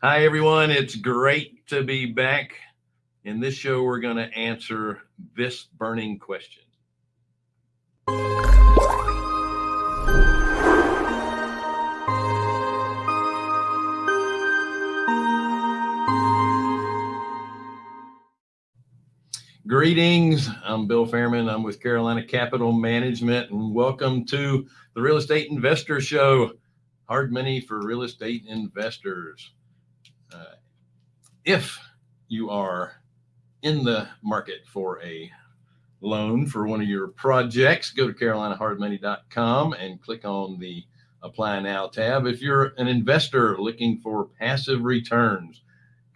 Hi, everyone. It's great to be back. In this show, we're going to answer this burning question. Greetings. I'm Bill Fairman. I'm with Carolina Capital Management, and welcome to the Real Estate Investor Show. Hard money for real estate investors. Uh, if you are in the market for a loan for one of your projects, go to carolinahardmoney.com and click on the Apply Now tab. If you're an investor looking for passive returns,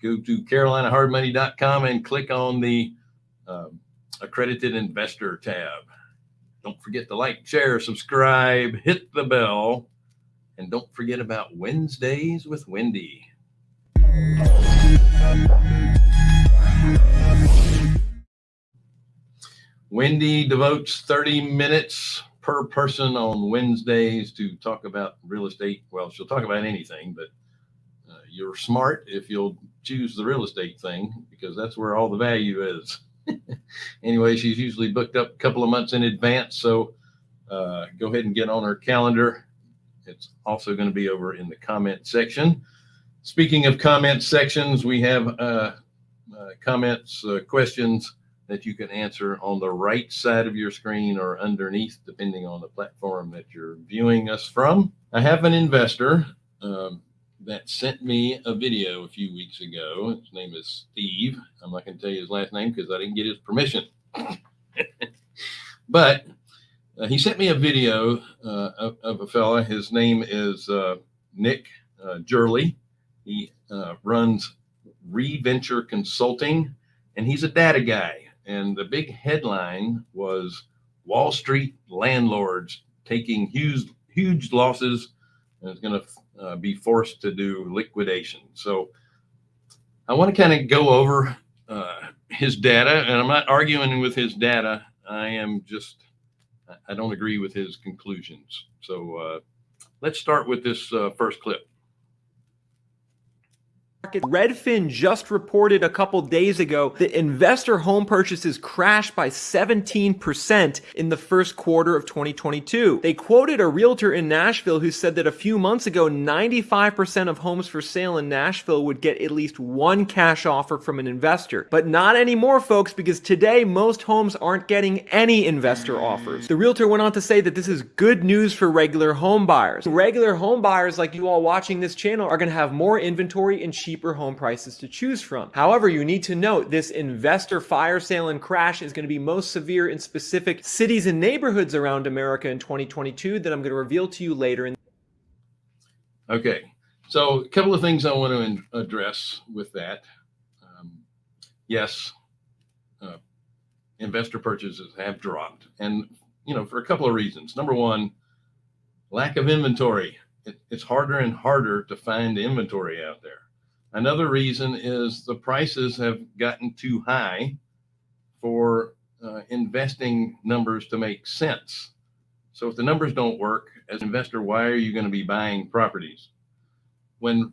go to carolinahardmoney.com and click on the um, accredited investor tab. Don't forget to like, share, subscribe, hit the bell, and don't forget about Wednesdays with Wendy. Wendy devotes 30 minutes per person on Wednesdays to talk about real estate. Well, she'll talk about anything, but uh, you're smart if you'll choose the real estate thing because that's where all the value is. anyway, she's usually booked up a couple of months in advance. So uh, go ahead and get on her calendar. It's also going to be over in the comment section. Speaking of comment sections, we have uh, uh, comments, uh, questions that you can answer on the right side of your screen or underneath, depending on the platform that you're viewing us from. I have an investor. Um, that sent me a video a few weeks ago. His name is Steve. I'm not going to tell you his last name because I didn't get his permission. but uh, he sent me a video uh, of, of, a fella. His name is uh, Nick uh, Gerli. He uh, runs Reventure Consulting, and he's a data guy. And the big headline was Wall Street landlords taking huge, huge losses and is going to uh, be forced to do liquidation. So I want to kind of go over uh, his data, and I'm not arguing with his data. I am just, I don't agree with his conclusions. So uh, let's start with this uh, first clip. Redfin just reported a couple days ago that investor home purchases crashed by 17% in the first quarter of 2022. They quoted a realtor in Nashville who said that a few months ago, 95% of homes for sale in Nashville would get at least one cash offer from an investor. But not anymore, folks, because today most homes aren't getting any investor offers. The realtor went on to say that this is good news for regular home buyers. Regular home buyers like you all watching this channel are going to have more inventory and cheaper cheaper home prices to choose from. However, you need to note this investor fire sale and crash is going to be most severe in specific cities and neighborhoods around America in 2022 that I'm going to reveal to you later. In okay, so a couple of things I want to address with that. Um, yes, uh, investor purchases have dropped, and you know for a couple of reasons. Number one, lack of inventory. It, it's harder and harder to find inventory out there. Another reason is the prices have gotten too high for uh, investing numbers to make sense. So if the numbers don't work as an investor, why are you going to be buying properties? When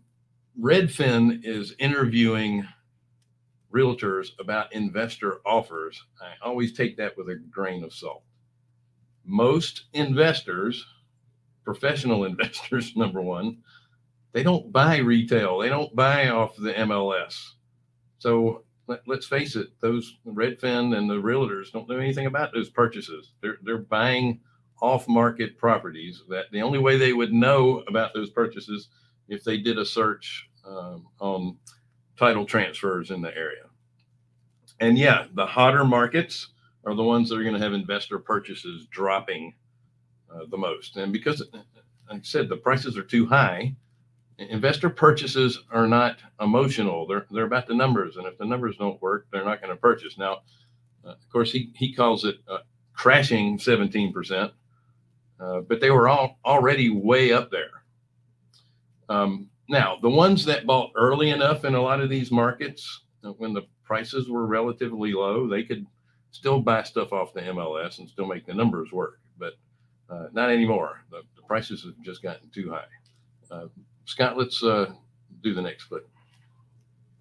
Redfin is interviewing realtors about investor offers, I always take that with a grain of salt. Most investors, professional investors, number one, they don't buy retail. They don't buy off the MLS. So let, us face it, those Redfin and the realtors don't know anything about those purchases. They're, they're buying off market properties that the only way they would know about those purchases if they did a search um, on title transfers in the area. And yeah, the hotter markets are the ones that are going to have investor purchases dropping uh, the most. And because, like I said, the prices are too high, investor purchases are not emotional. They're they're about the numbers, and if the numbers don't work, they're not going to purchase. Now, uh, of course, he he calls it uh, crashing 17 percent, uh, but they were all already way up there. Um, now, the ones that bought early enough in a lot of these markets, uh, when the prices were relatively low, they could still buy stuff off the MLS and still make the numbers work, but uh, not anymore. The, the, prices have just gotten too high. Scott, let's uh, do the next clip.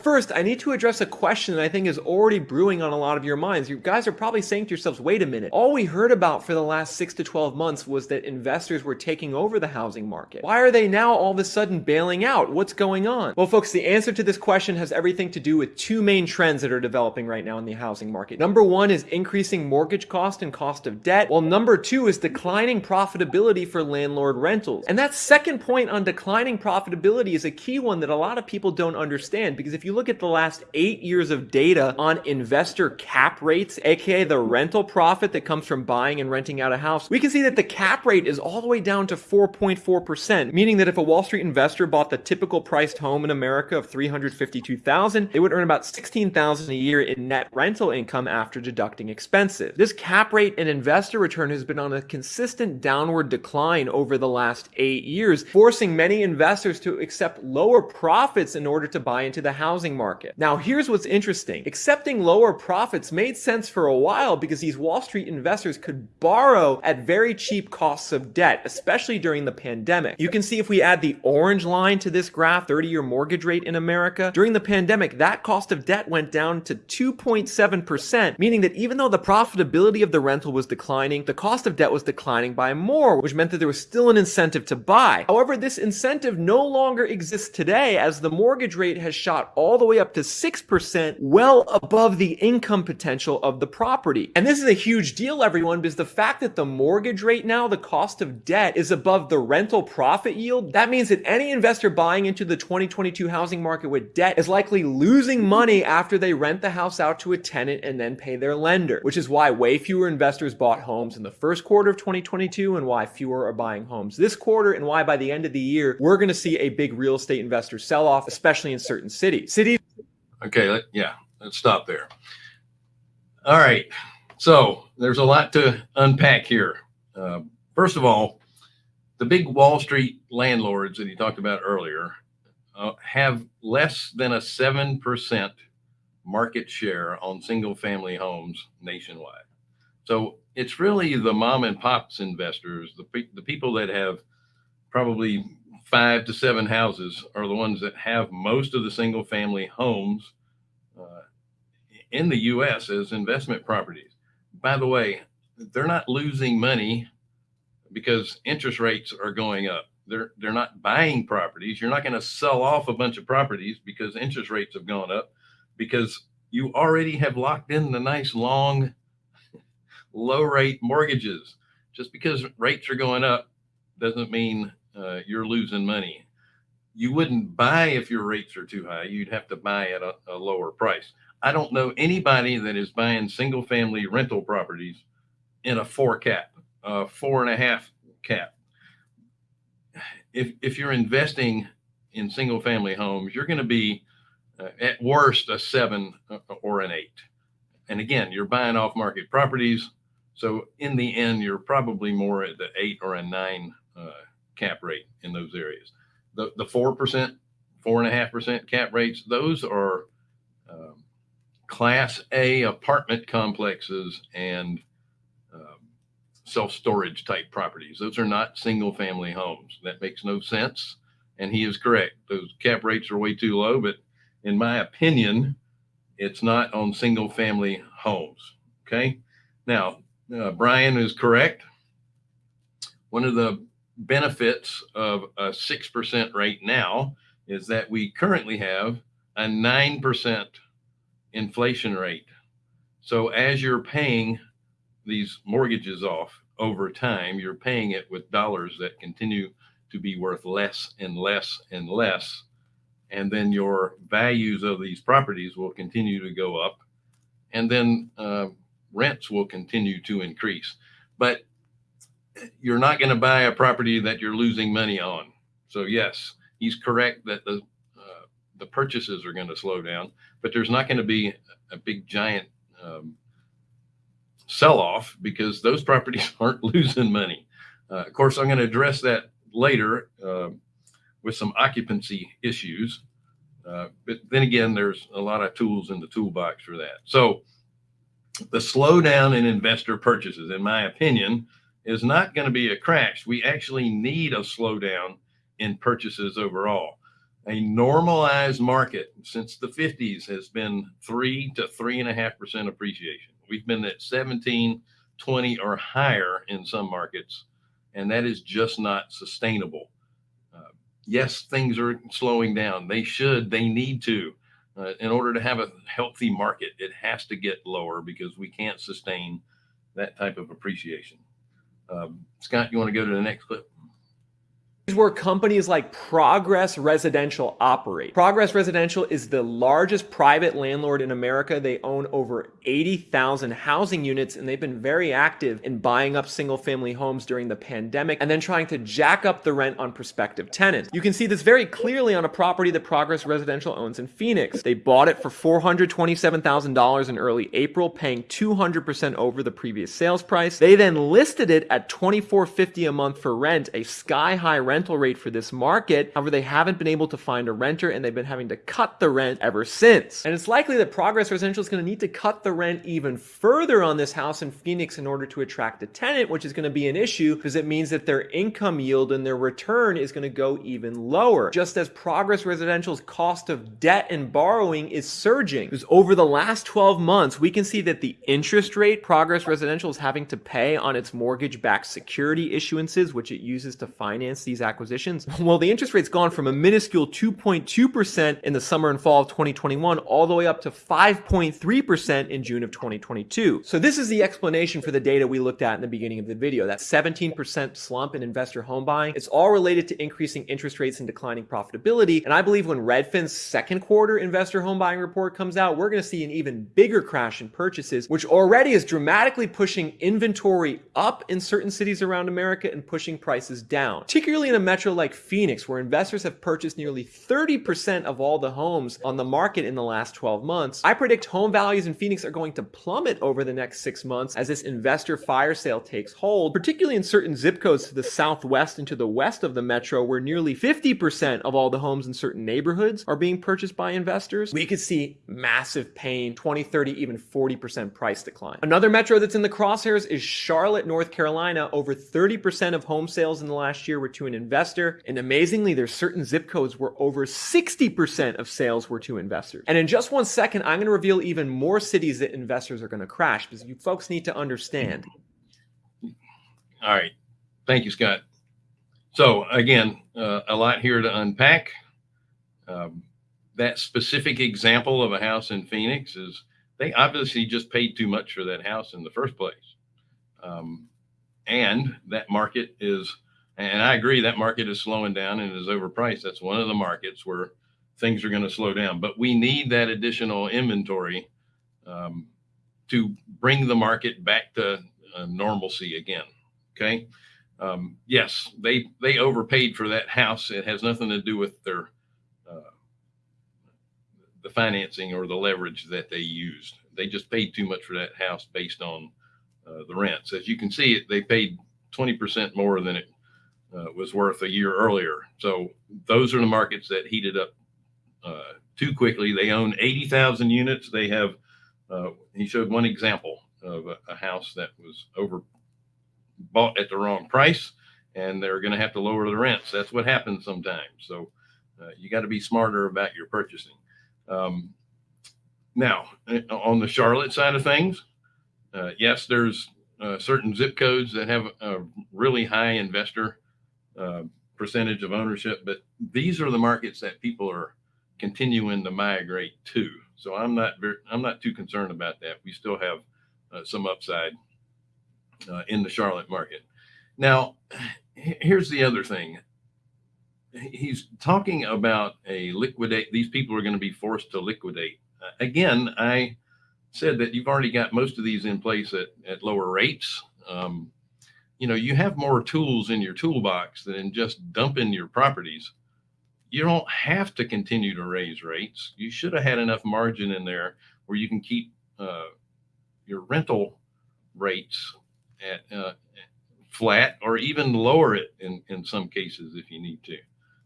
First, I need to address a question that I think is already brewing on a lot of your minds. You guys are probably saying to yourselves, wait a minute, all we heard about for the last six to 12 months was that investors were taking over the housing market. Why are they now all of a sudden bailing out? What's going on? Well, folks, the answer to this question has everything to do with two main trends that are developing right now in the housing market. Number one is increasing mortgage cost and cost of debt, while number two is declining profitability for landlord rentals. And that second point on declining profitability is a key one that a lot of people don't understand because if you look at the last eight years of data on investor cap rates, aka the rental profit that comes from buying and renting out a house, we can see that the cap rate is all the way down to 4.4%, meaning that if a Wall Street investor bought the typical priced home in America of 352,000, they would earn about 16,000 a year in net rental income after deducting expenses. This cap rate and investor return has been on a consistent downward decline over the last eight years, forcing many investors to accept lower profits in order to buy into the housing market. Now, here's what's interesting. Accepting lower profits made sense for a while because these Wall Street investors could borrow at very cheap costs of debt, especially during the pandemic. You can see if we add the orange line to this graph, 30-year mortgage rate in America, during the pandemic, that cost of debt went down to 2.7%, meaning that even though the profitability of the rental was declining, the cost of debt was declining by more, which meant that there was still an incentive to buy. However, this incentive no longer exists today as the mortgage rate has shot all the way up to 6%, well above the income potential of the property. And this is a huge deal, everyone, because the fact that the mortgage rate now, the cost of debt, is above the rental profit yield, that means that any investor buying into the 2022 housing market with debt is likely losing money after they rent the house out to a tenant and then pay their lender, which is why way fewer investors bought homes in the first quarter of 2022 and why fewer are buying homes this quarter and why by the end of the year, we're going to see a big real estate investor sell off, especially in certain cities. Cities Okay, let, yeah, let's stop there. All right, so there's a lot to unpack here. Uh, first of all, the big Wall Street landlords that he talked about earlier uh, have less than a 7% market share on single family homes nationwide. So it's really the mom and pops investors, the, the people that have probably five to seven houses are the ones that have most of the single family homes uh, in the US as investment properties. By the way, they're not losing money because interest rates are going up. They're they're not buying properties. You're not going to sell off a bunch of properties because interest rates have gone up because you already have locked in the nice long low rate mortgages. Just because rates are going up doesn't mean uh, you're losing money. You wouldn't buy if your rates are too high. You'd have to buy at a, a lower price. I don't know anybody that is buying single family rental properties in a four cap, a four and a half cap. If, if you're investing in single family homes, you're going to be uh, at worst a seven uh, or an eight. And again, you're buying off market properties. So in the end, you're probably more at the eight or a nine uh, cap rate in those areas. The the four percent, four and a half percent cap rates, those are um, class A apartment complexes and um, self storage type properties. Those are not single family homes. That makes no sense. And he is correct. Those cap rates are way too low. But in my opinion, it's not on single family homes. Okay. Now, uh, Brian is correct. One of the benefits of a 6% rate now is that we currently have a 9% inflation rate. So as you're paying these mortgages off over time, you're paying it with dollars that continue to be worth less and less and less. And then your values of these properties will continue to go up. And then uh, rents will continue to increase. But you're not going to buy a property that you're losing money on. So yes, he's correct that the uh, the purchases are going to slow down, but there's not going to be a big giant um, sell off because those properties aren't losing money. Uh, of course, I'm going to address that later uh, with some occupancy issues. Uh, but then again, there's a lot of tools in the toolbox for that. So the slowdown in investor purchases, in my opinion, is not going to be a crash. We actually need a slowdown in purchases overall. A normalized market since the 50s has been three to three and a half percent appreciation. We've been at 17, 20 or higher in some markets, and that is just not sustainable. Uh, yes, things are slowing down. They should, they need to. Uh, in order to have a healthy market, it has to get lower because we can't sustain that type of appreciation. Um, Scott, you want to go to the next clip? Where companies like Progress Residential operate. Progress Residential is the largest private landlord in America. They own over 80,000 housing units and they've been very active in buying up single family homes during the pandemic and then trying to jack up the rent on prospective tenants. You can see this very clearly on a property that Progress Residential owns in Phoenix. They bought it for $427,000 in early April, paying 200% over the previous sales price. They then listed it at $24.50 a month for rent, a sky high rent rental rate for this market. However, they haven't been able to find a renter and they've been having to cut the rent ever since. And it's likely that Progress Residential is going to need to cut the rent even further on this house in Phoenix in order to attract a tenant, which is going to be an issue because it means that their income yield and their return is going to go even lower. Just as Progress Residential's cost of debt and borrowing is surging. Because over the last 12 months, we can see that the interest rate Progress Residential is having to pay on its mortgage-backed security issuances, which it uses to finance these acquisitions? Well, the interest rate's gone from a minuscule 2.2% in the summer and fall of 2021 all the way up to 5.3% in June of 2022. So this is the explanation for the data we looked at in the beginning of the video, that 17% slump in investor home buying. It's all related to increasing interest rates and declining profitability. And I believe when Redfin's second quarter investor home buying report comes out, we're going to see an even bigger crash in purchases, which already is dramatically pushing inventory up in certain cities around America and pushing prices down, particularly in a metro like Phoenix, where investors have purchased nearly 30% of all the homes on the market in the last 12 months, I predict home values in Phoenix are going to plummet over the next six months as this investor fire sale takes hold, particularly in certain zip codes to the southwest and to the west of the metro, where nearly 50% of all the homes in certain neighborhoods are being purchased by investors. We could see massive pain, 20, 30, even 40% price decline. Another metro that's in the crosshairs is Charlotte, North Carolina. Over 30% of home sales in the last year were to an investor. And amazingly, there's certain zip codes where over 60% of sales were to investors. And in just one second, I'm going to reveal even more cities that investors are going to crash because you folks need to understand. All right. Thank you, Scott. So again, uh, a lot here to unpack. Um, that specific example of a house in Phoenix is they obviously just paid too much for that house in the first place. Um, and that market is and I agree that market is slowing down and is overpriced. That's one of the markets where things are going to slow down. But we need that additional inventory um, to bring the market back to uh, normalcy again. Okay. Um, yes, they they overpaid for that house. It has nothing to do with their uh, the financing or the leverage that they used. They just paid too much for that house based on uh, the rents. As you can see, they paid 20% more than it uh, was worth a year earlier. So those are the markets that heated up uh, too quickly. They own 80,000 units. They have, uh, he showed one example of a, a, house that was over bought at the wrong price and they're going to have to lower the rents. That's what happens sometimes. So uh, you got to be smarter about your purchasing. Um, now, uh, on the Charlotte side of things, uh, yes, there's certain zip codes that have a really high investor uh, percentage of ownership, but these are the markets that people are continuing to migrate to. So I'm not very, I'm not too concerned about that. We still have uh, some upside uh, in the Charlotte market. Now, here's the other thing. He's talking about a liquidate. These people are going to be forced to liquidate. Uh, again, I said that you've already got most of these in place at, at lower rates. Um, you know, you have more tools in your toolbox than just dumping your properties. You don't have to continue to raise rates. You should have had enough margin in there where you can keep uh, your rental rates at uh, flat or even lower it in, in some cases if you need to.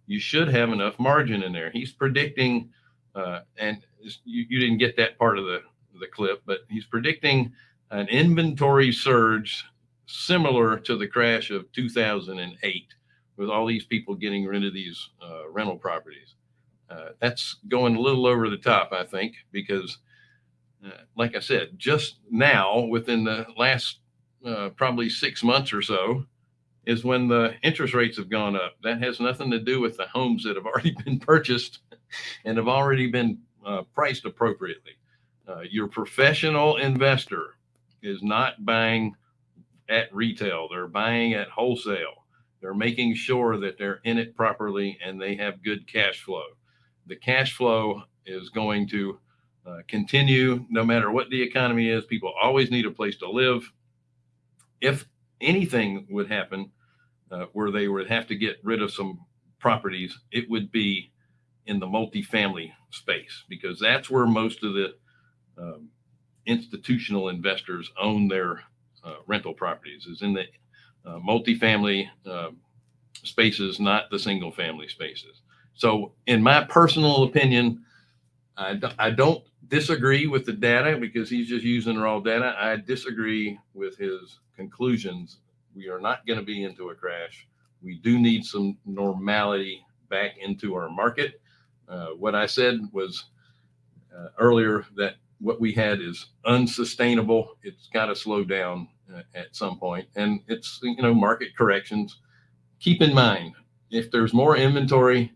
You should have enough margin in there. He's predicting, uh, and you, you didn't get that part of the, the clip, but he's predicting an inventory surge similar to the crash of 2008 with all these people getting rid of these uh, rental properties. Uh, that's going a little over the top, I think, because, uh, like I said, just now within the last uh, probably six months or so is when the interest rates have gone up. That has nothing to do with the homes that have already been purchased and have already been uh, priced appropriately. Uh, your professional investor is not buying at retail, they're buying at wholesale. They're making sure that they're in it properly and they have good cash flow. The cash flow is going to uh, continue no matter what the economy is. People always need a place to live. If anything would happen uh, where they would have to get rid of some properties, it would be in the multifamily space because that's where most of the um, institutional investors own their uh, rental properties is in the uh, multifamily uh, spaces, not the single family spaces. So, in my personal opinion, I, do, I don't disagree with the data because he's just using raw data. I disagree with his conclusions. We are not going to be into a crash. We do need some normality back into our market. Uh, what I said was uh, earlier that what we had is unsustainable. It's got to slow down uh, at some point, and it's you know market corrections. Keep in mind if there's more inventory,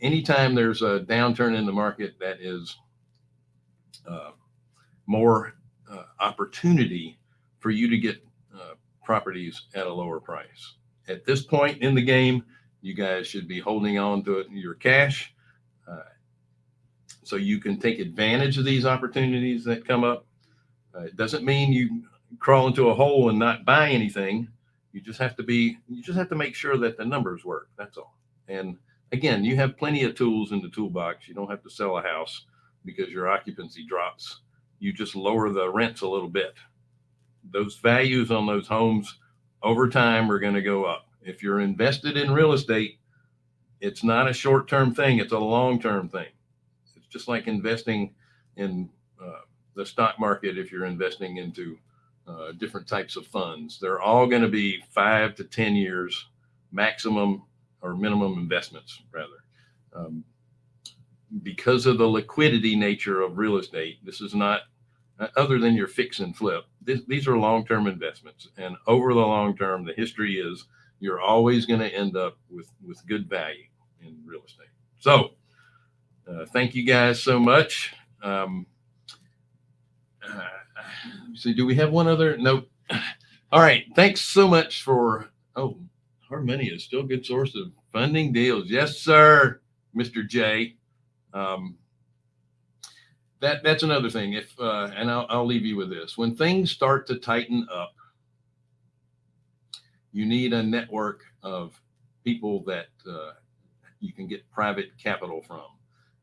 anytime there's a downturn in the market, that is uh, more uh, opportunity for you to get uh, properties at a lower price. At this point in the game, you guys should be holding on to it, your cash uh, so you can take advantage of these opportunities that come up. Uh, it doesn't mean you crawl into a hole and not buy anything. You just have to be, you just have to make sure that the numbers work. That's all. And again, you have plenty of tools in the toolbox. You don't have to sell a house because your occupancy drops. You just lower the rents a little bit. Those values on those homes over time are going to go up. If you're invested in real estate, it's not a short term thing, it's a long term thing. Just like investing in uh, the stock market if you're investing into uh, different types of funds. They're all going to be five to 10 years maximum or minimum investments, rather. Um, because of the liquidity nature of real estate, this is not uh, other than your fix and flip. This, these are long term investments. And over the long term, the history is you're always going to end up with, with good value in real estate. So, uh, thank you guys so much. Um, uh, see, do we have one other? Nope. All right. Thanks so much for. Oh, hard money is still a good source of funding deals. Yes, sir, Mr. J. Um, that that's another thing. If uh, and I'll, I'll leave you with this: when things start to tighten up, you need a network of people that uh, you can get private capital from,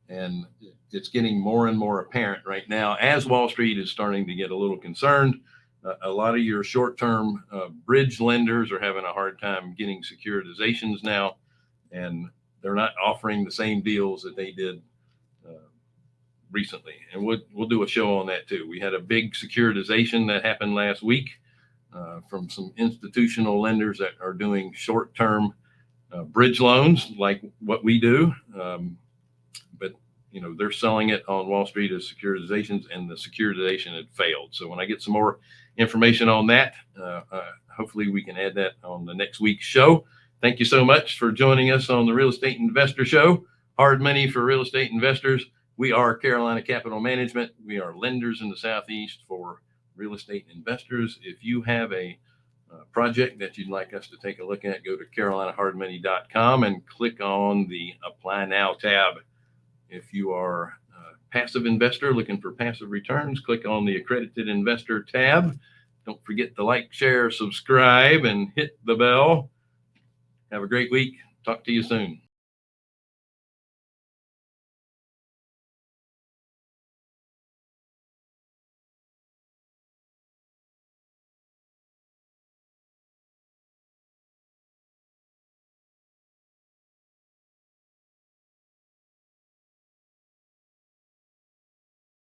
and it's getting more and more apparent right now as Wall Street is starting to get a little concerned. Uh, a lot of your short-term uh, bridge lenders are having a hard time getting securitizations now, and they're not offering the same deals that they did uh, recently. And we'll we'll do a show on that too. We had a big securitization that happened last week uh, from some institutional lenders that are doing short-term uh, bridge loans like what we do. Um, you know they're selling it on Wall Street as securitizations, and the securitization had failed. So when I get some more information on that, uh, uh, hopefully we can add that on the next week's show. Thank you so much for joining us on the Real Estate Investor Show. Hard money for real estate investors. We are Carolina Capital Management. We are lenders in the Southeast for real estate investors. If you have a uh, project that you'd like us to take a look at, go to carolinahardmoney.com and click on the Apply Now tab. If you are a passive investor looking for passive returns, click on the Accredited Investor tab. Don't forget to like, share, subscribe, and hit the bell. Have a great week. Talk to you soon.